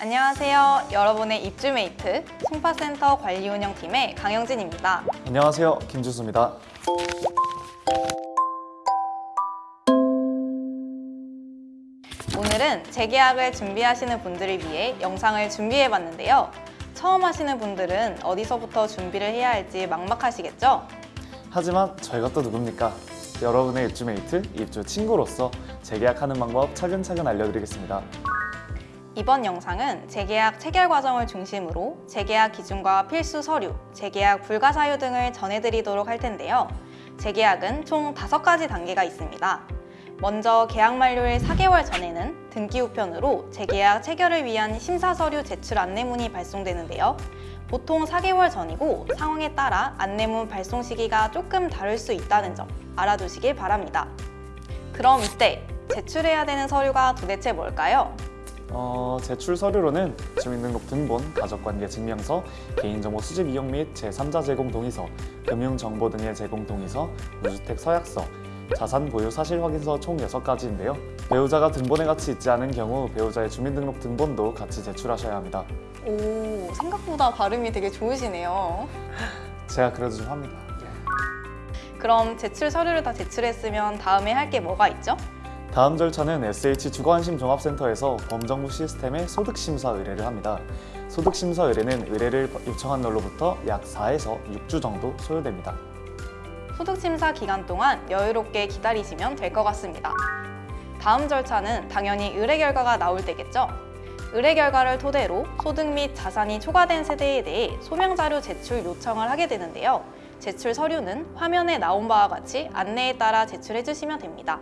안녕하세요. 여러분의 입주메이트 송파센터 관리운영팀의 강영진입니다. 안녕하세요. 김주수입니다. 오늘은 재계약을 준비하시는 분들을 위해 영상을 준비해봤는데요. 처음 하시는 분들은 어디서부터 준비를 해야 할지 막막하시겠죠? 하지만 저희가 또 누굽니까? 여러분의 입주메이트, 입주 친구로서 재계약하는 방법 차근차근 알려드리겠습니다. 이번 영상은 재계약 체결 과정을 중심으로 재계약 기준과 필수 서류, 재계약 불가 사유 등을 전해드리도록 할 텐데요. 재계약은 총 5가지 단계가 있습니다. 먼저 계약 만료일 4개월 전에는 등기 우편으로 재계약 체결을 위한 심사 서류 제출 안내문이 발송되는데요. 보통 4개월 전이고 상황에 따라 안내문 발송 시기가 조금 다를 수 있다는 점 알아두시길 바랍니다. 그럼 이때 제출해야 되는 서류가 도대체 뭘까요? 어, 제출 서류로는 주민등록 등본, 가족관계 증명서, 개인정보 수집 이용 및 제3자 제공 동의서, 금융정보 등의 제공 동의서, 무주택 서약서, 자산 보유 사실 확인서 총 6가지인데요. 배우자가 등본에 같이 있지 않은 경우 배우자의 주민등록 등본도 같이 제출하셔야 합니다. 오, 생각보다 발음이 되게 좋으시네요. 제가 그래도 좀 합니다. 네. 그럼 제출 서류를 다 제출했으면 다음에 할 게 뭐가 있죠? 다음 절차는 SH 주거안심종합센터에서 범정부 시스템에 소득심사 의뢰를 합니다. 소득심사 의뢰는 의뢰를 요청한 날로부터 약 4에서 6주 정도 소요됩니다. 소득심사 기간 동안 여유롭게 기다리시면 될 것 같습니다. 다음 절차는 당연히 의뢰 결과가 나올 때겠죠? 의뢰 결과를 토대로 소득 및 자산이 초과된 세대에 대해 소명 자료 제출 요청을 하게 되는데요. 제출 서류는 화면에 나온 바와 같이 안내에 따라 제출해 주시면 됩니다.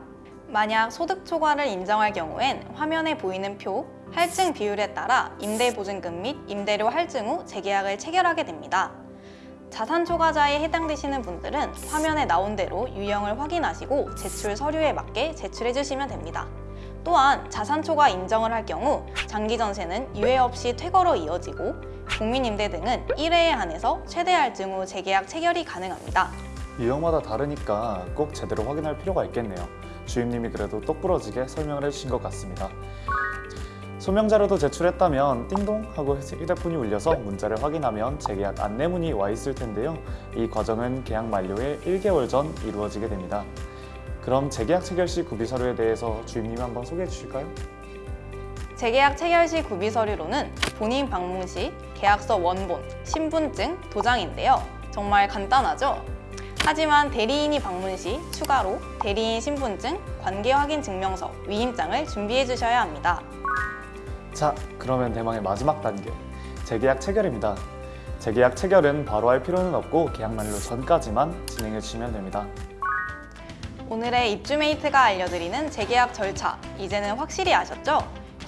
만약 소득 초과를 인정할 경우엔 화면에 보이는 표, 할증 비율에 따라 임대보증금 및 임대료 할증 후 재계약을 체결하게 됩니다. 자산 초과자에 해당되시는 분들은 화면에 나온 대로 유형을 확인하시고 제출 서류에 맞게 제출해 주시면 됩니다. 또한 자산 초과 인정을 할 경우 장기 전세는 유예 없이 퇴거로 이어지고 국민임대 등은 1회에 한해서 최대 할증 후 재계약 체결이 가능합니다. 유형마다 다르니까 꼭 제대로 확인할 필요가 있겠네요. 주임님이 그래도 똑부러지게 설명을 해주신 것 같습니다. 소명 자료도 제출했다면 띵동 하고 휴대폰이 울려서 문자를 확인하면 재계약 안내문이 와 있을 텐데요. 이 과정은 계약 만료의 1개월 전 이루어지게 됩니다. 그럼 재계약 체결 시 구비 서류에 대해서 주임님이 한번 소개해 주실까요? 재계약 체결 시 구비 서류로는 본인 방문 시 계약서 원본, 신분증, 도장인데요. 정말 간단하죠? 하지만 대리인이 방문 시 추가로 대리인 신분증, 관계 확인 증명서, 위임장을 준비해 주셔야 합니다. 자, 그러면 대망의 마지막 단계, 재계약 체결입니다. 재계약 체결은 바로 할 필요는 없고 계약 만료 전까지만 진행해 주시면 됩니다. 오늘의 입주메이트가 알려드리는 재계약 절차 이제는 확실히 아셨죠?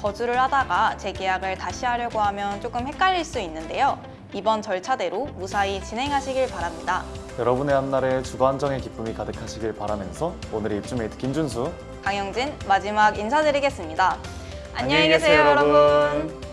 거주를 하다가 재계약을 다시 하려고 하면 조금 헷갈릴 수 있는데요. 이번 절차대로 무사히 진행하시길 바랍니다. 여러분의 한날에 주거 안정의 기쁨이 가득하시길 바라면서 오늘의 입주메이트 김준수 강영진 마지막 인사드리겠습니다. 안녕히 계세요, 여러분.